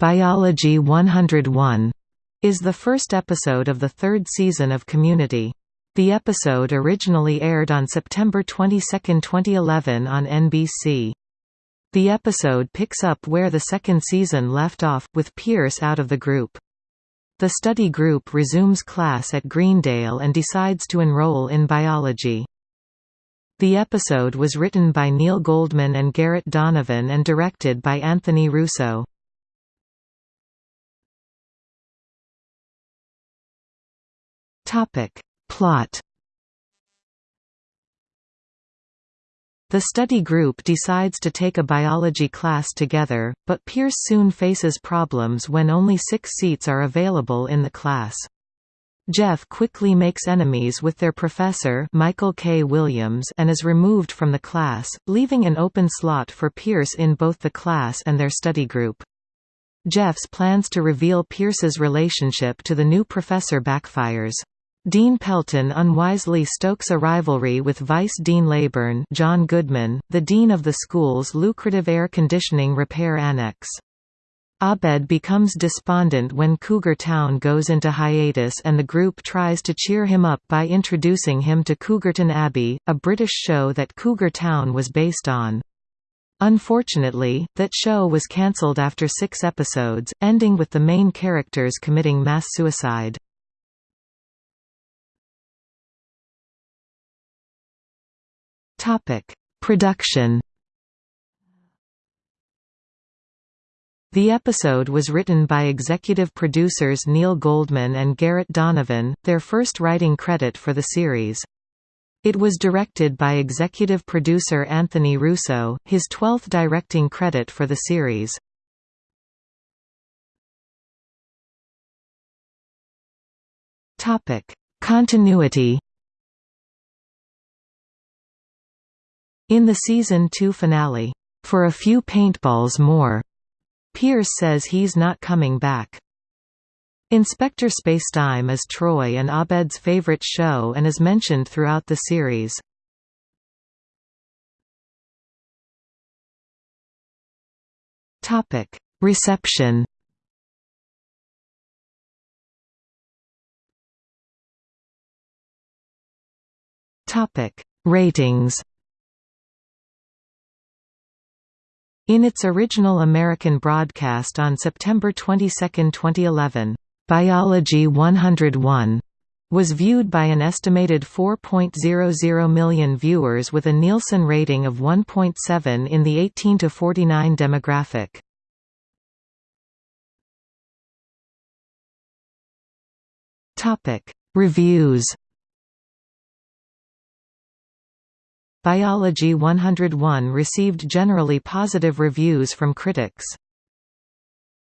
Biology 101 is the first episode of the third season of Community. The episode originally aired on September 22, 2011 on NBC. The episode picks up where the second season left off, with Pierce out of the group. The study group resumes class at Greendale and decides to enroll in biology. The episode was written by Neil Goldman and Garrett Donovan and directed by Anthony Russo. Topic. Plot The study group decides to take a biology class together, but Pierce soon faces problems when only six seats are available in the class. Jeff quickly makes enemies with their professor Michael K. Williams and is removed from the class, leaving an open slot for Pierce in both the class and their study group. Jeff's plans to reveal Pierce's relationship to the new professor backfires. Dean Pelton unwisely stokes a rivalry with Vice Dean Laybourne John Goodman, the dean of the school's lucrative air conditioning repair annex. Abed becomes despondent when Cougar Town goes into hiatus and the group tries to cheer him up by introducing him to Cougarton Abbey, a British show that Cougar Town was based on. Unfortunately, that show was cancelled after six episodes, ending with the main characters committing mass suicide. Topic: Production. The episode was written by executive producers Neil Goldman and Garrett Donovan, their first writing credit for the series. It was directed by executive producer Anthony Russo, his twelfth directing credit for the series. Continuity In the season 2 finale, "For a Few Paintballs More", Pierce says he's not coming back. Inspector Spacetime is Troy and Abed's favorite show and is mentioned throughout the series. Reception Ratings In its original American broadcast on September 22, 2011, "'Biology 101' was viewed by an estimated 4.00 million viewers with a Nielsen rating of 1.7 in the 18 to 49 demographic. Topic: Reviews Biology 101 received generally positive reviews from critics.